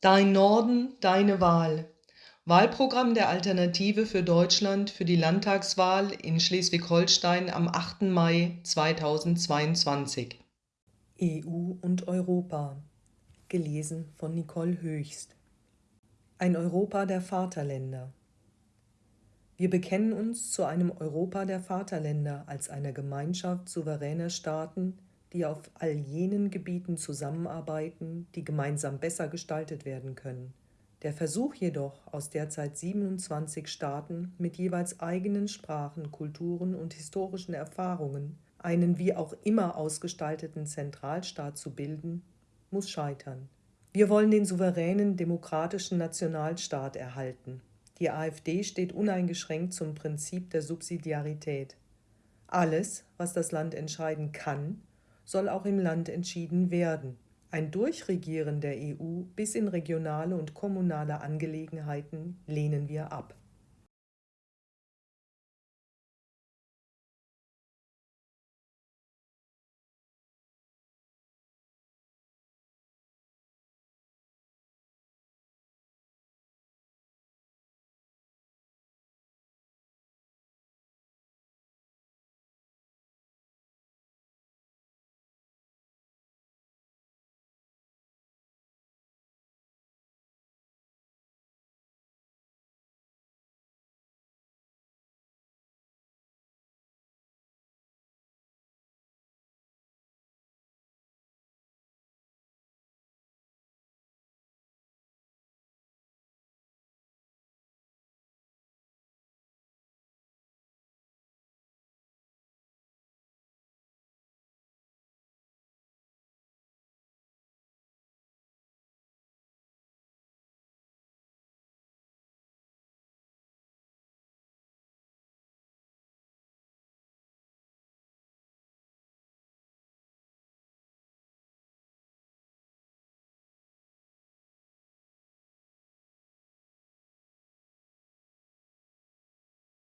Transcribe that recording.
Dein Norden, deine Wahl. Wahlprogramm der Alternative für Deutschland für die Landtagswahl in Schleswig-Holstein am 8. Mai 2022. EU und Europa. Gelesen von Nicole Höchst. Ein Europa der Vaterländer. Wir bekennen uns zu einem Europa der Vaterländer als einer Gemeinschaft souveräner Staaten, die auf all jenen Gebieten zusammenarbeiten, die gemeinsam besser gestaltet werden können. Der Versuch jedoch, aus derzeit 27 Staaten mit jeweils eigenen Sprachen, Kulturen und historischen Erfahrungen einen wie auch immer ausgestalteten Zentralstaat zu bilden, muss scheitern. Wir wollen den souveränen demokratischen Nationalstaat erhalten. Die AfD steht uneingeschränkt zum Prinzip der Subsidiarität. Alles, was das Land entscheiden kann, soll auch im Land entschieden werden. Ein Durchregieren der EU bis in regionale und kommunale Angelegenheiten lehnen wir ab.